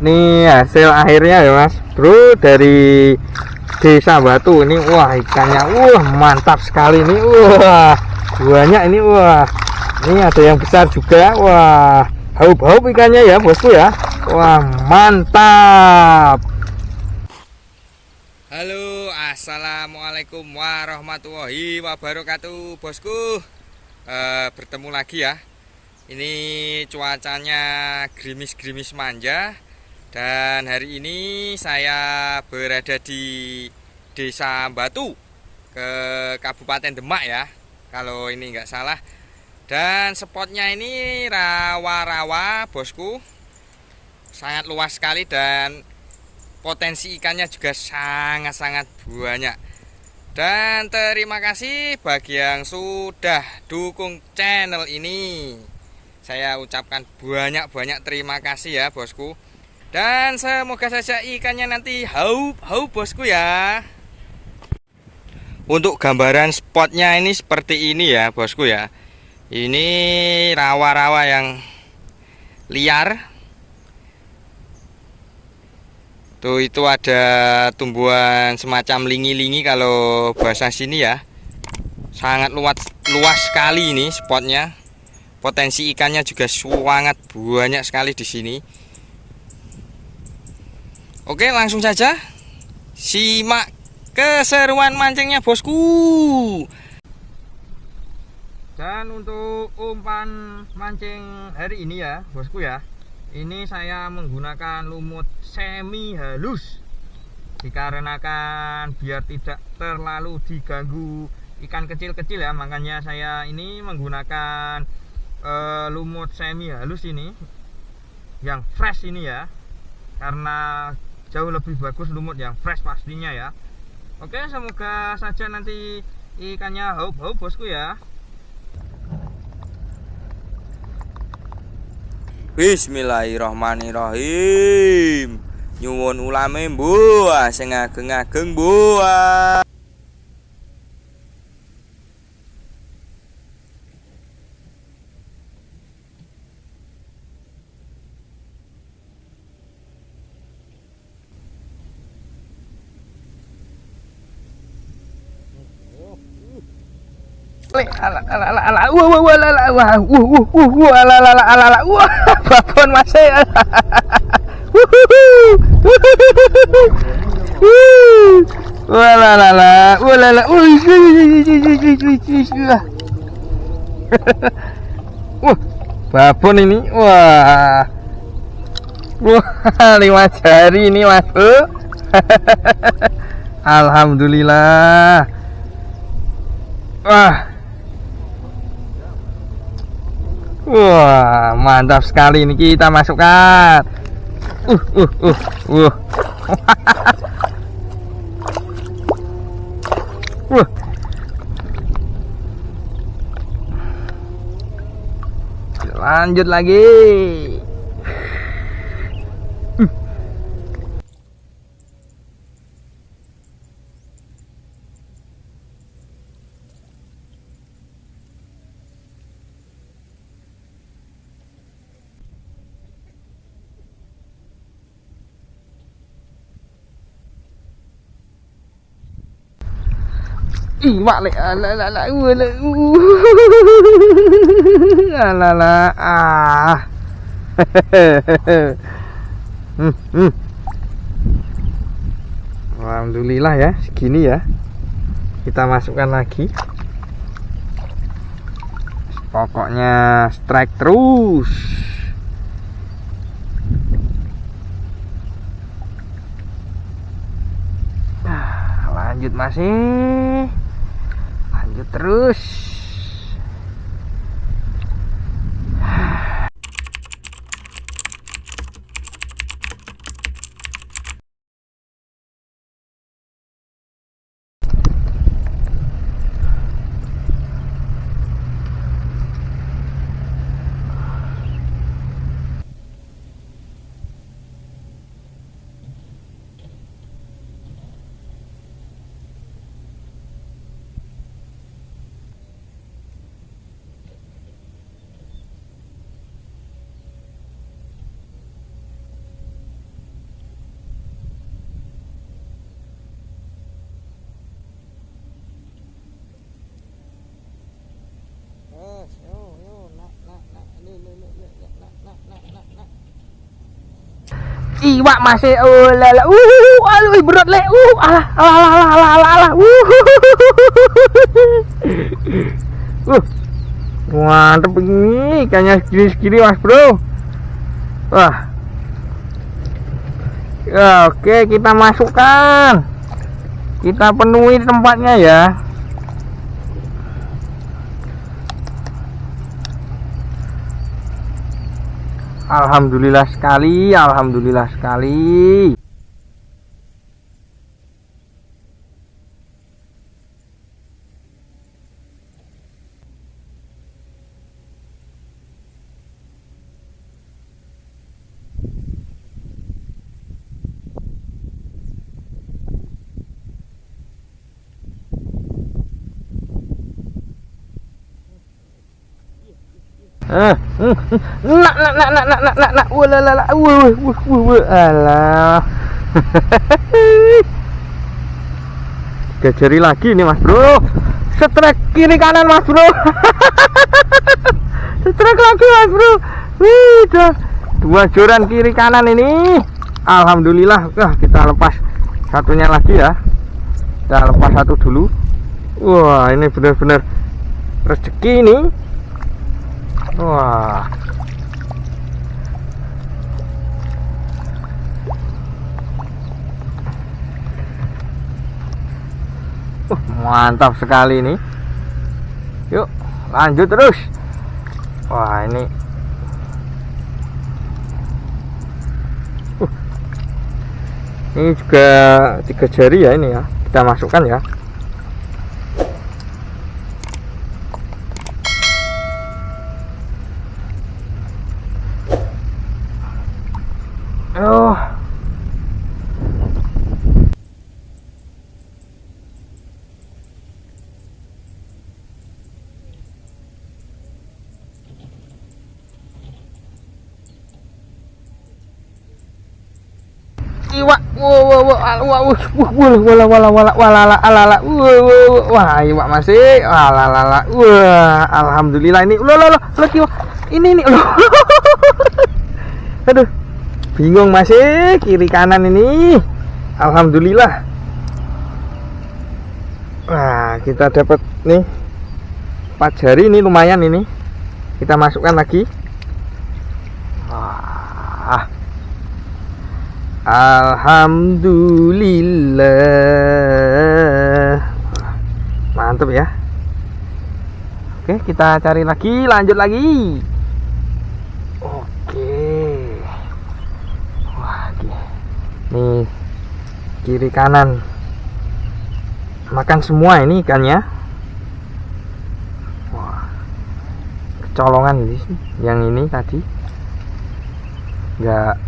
Nih hasil akhirnya ya mas. Bro dari desa batu ini wah ikannya wah mantap sekali nih wah banyak ini wah. Ini ada yang besar juga wah. Haup-haup ikannya ya bosku ya. Wah mantap. Halo assalamualaikum warahmatullahi wabarakatuh bosku. E, bertemu lagi ya. Ini cuacanya gerimis-gerimis manja dan hari ini saya berada di Desa Batu ke Kabupaten Demak ya kalau ini nggak salah. Dan spotnya ini rawa-rawa bosku. Sangat luas sekali dan potensi ikannya juga sangat-sangat banyak. Dan terima kasih bagi yang sudah dukung channel ini. Saya ucapkan banyak-banyak terima kasih ya bosku dan semoga saja ikannya nanti hau-hau bosku ya. Untuk gambaran spotnya ini seperti ini ya bosku ya. Ini rawa-rawa yang liar. Tuh itu ada tumbuhan semacam lingi-lingi kalau bahasa sini ya. Sangat luas, luas sekali ini spotnya. Potensi ikannya juga sangat banyak sekali di sini Oke langsung saja. Simak keseruan mancingnya bosku. Dan untuk umpan mancing hari ini ya bosku ya. Ini saya menggunakan lumut semi halus. Dikarenakan biar tidak terlalu diganggu ikan kecil-kecil ya. Makanya saya ini menggunakan uh, lumut semi halus ini. Yang fresh ini ya. Karena jauh lebih bagus lumut yang fresh pastinya ya. Oke semoga saja nanti ikannya haup-haup bosku ya. Bismillahirrahmanirrahim. Nyuwun ulame buah sing ageng-ageng buah ala ala ala ala wah wah wah ala ala wah wah wah wah wah ala ala ala ala ala wah babon ini wah wah lima jari ini masuk Alhamdulillah Wah Wah, mantap sekali ini kita masukkan. Uh, uh, uh, uh. uh. Lanjut lagi. Iwak lek ala la la la ala la ah. Hmm, hmm. Alhamdulillah ya segini ya. Kita masukkan lagi. Pokoknya strike terus. Lanjut masih terus iwak masih oh lala uh aduh berat le uh alah alah alah alah alah alah uh uh. Mantep ini ikannya segini segini mas bro. Wah. Ya, oke kita masukkan. Kita penuhi tempatnya ya Alhamdulillah sekali, alhamdulillah sekali. Nak nak nak nak nak nak nak. Nak la la wuh wuh wuh alah. Gajari lagi nih mas bro. Setrek kiri kanan mas bro. Setrek lagi mas bro. Wih, dua joran kiri kanan ini. Alhamdulillah. Wah, kita lepas satunya lagi ya. Kita lepas satu dulu. Wah ini benar-benar rezeki ini Wah. Uh, mantap sekali ini. Yuk, lanjut terus. Wah, ini uh, ini juga tiga jari ya ini ya. Kita masukkan ya. iwak wah wah wah wah wah wah alhamdulillah ini lo lo lo lo ini nih lo aduh bingung masih kiri kanan ini alhamdulillah wah kita dapat nih empat jari ini lumayan ini kita masukkan lagi wah Alhamdulillah. Mantap ya. Oke kita cari lagi lanjut lagi. Oke. Wah Nih Kiri kanan. Makan semua ini ikannya Wah Kecolongan ini Yang ini tadi. Enggak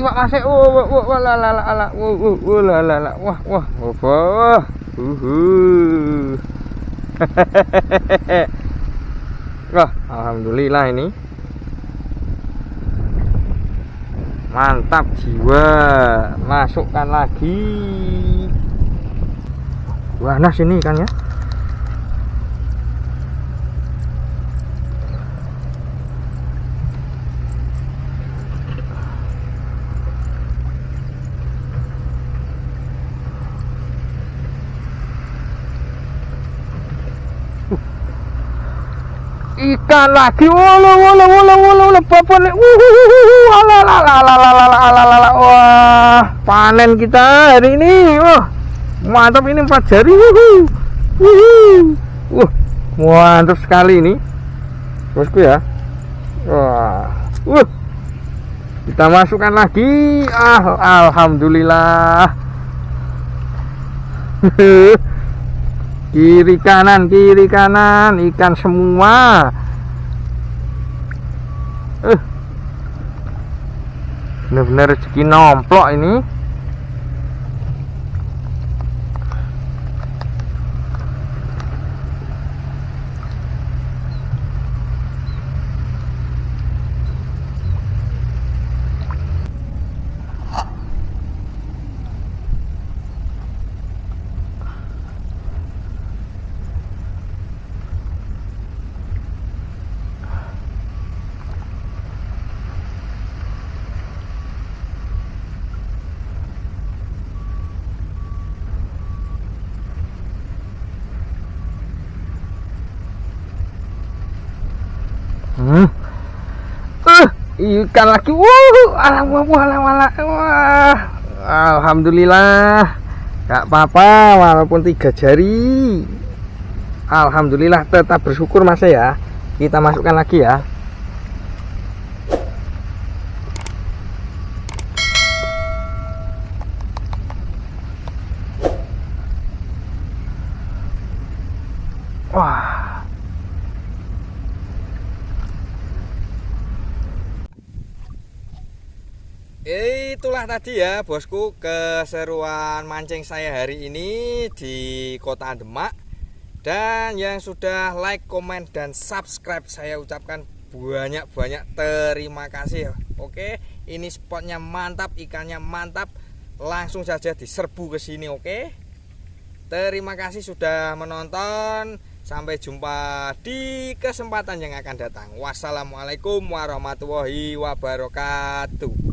iwak masih oh wah wah wah la la la la wah wah wah la la la wah wah wah uhu. Wah alhamdulillah ini. Mantap jiwa masukkan lagi. Wah nas ini ikannya ikan lagi wala wala wala wala wala papan wah panen kita hari ini wah mantap ini empat jari wah mantap sekali ini bosku ya wah wah kita masukkan lagi ah alhamdulillah kiri kanan kiri kanan ikan semua. Eh. Benar-benar rezeki nomplok ini hmm. uh, ikan lagi. Wuh alhamdulillah. Gak apa-apa walaupun tiga jari. Alhamdulillah tetap bersyukur mas ya. Kita masukkan lagi ya Wah. Itulah tadi ya bosku keseruan mancing saya hari ini di kota Demak. Dan yang sudah like, komen, dan subscribe saya ucapkan banyak-banyak terima kasih Oke ini spotnya mantap, ikannya mantap. Langsung saja diserbu ke sini oke? Terima kasih sudah menonton. Sampai jumpa di kesempatan yang akan datang. Wassalamualaikum warahmatullahi wabarakatuh.